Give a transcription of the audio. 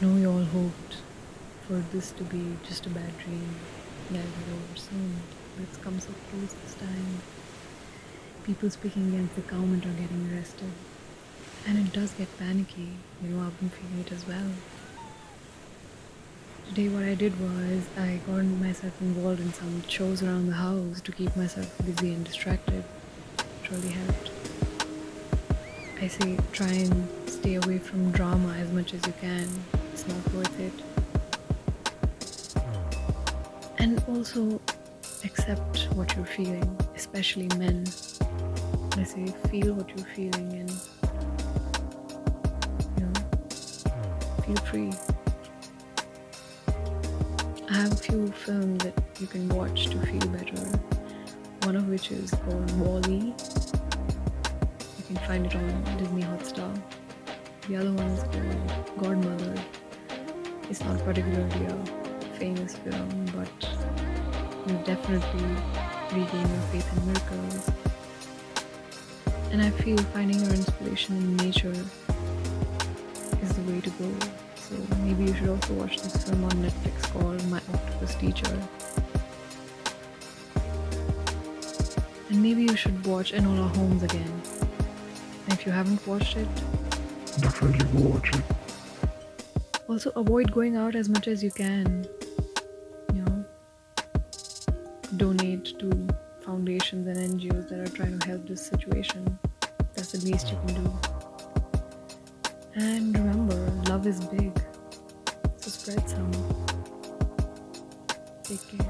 I know you all hoped for this to be just a bad dream, that was over soon, but it's come so close this time. People speaking against the government are getting arrested. And it does get panicky. You know, I've been feeling it as well. Today, what I did was I got myself involved in some chores around the house to keep myself busy and distracted. It really helped. I say try and stay away from drama as much as you can. It's not worth it. And also accept what you're feeling, especially men. I say feel what you're feeling and you know feel free. I have a few films that you can watch to feel better. One of which is called Wall-E. Find it on Disney Hotstar. The other one is called Godmother. It's not particularly a famous film, but you definitely regain your faith in miracles. And I feel finding your inspiration in nature is the way to go. So maybe you should also watch this film on Netflix called My Octopus Teacher. And maybe you should watch Enola Holmes again. If you haven't watched it, Definitely go watch it. also avoid going out as much as you can. You know, donate to foundations and NGOs that are trying to help this situation. That's the least you can do. And remember, love is big. So spread some. Take care.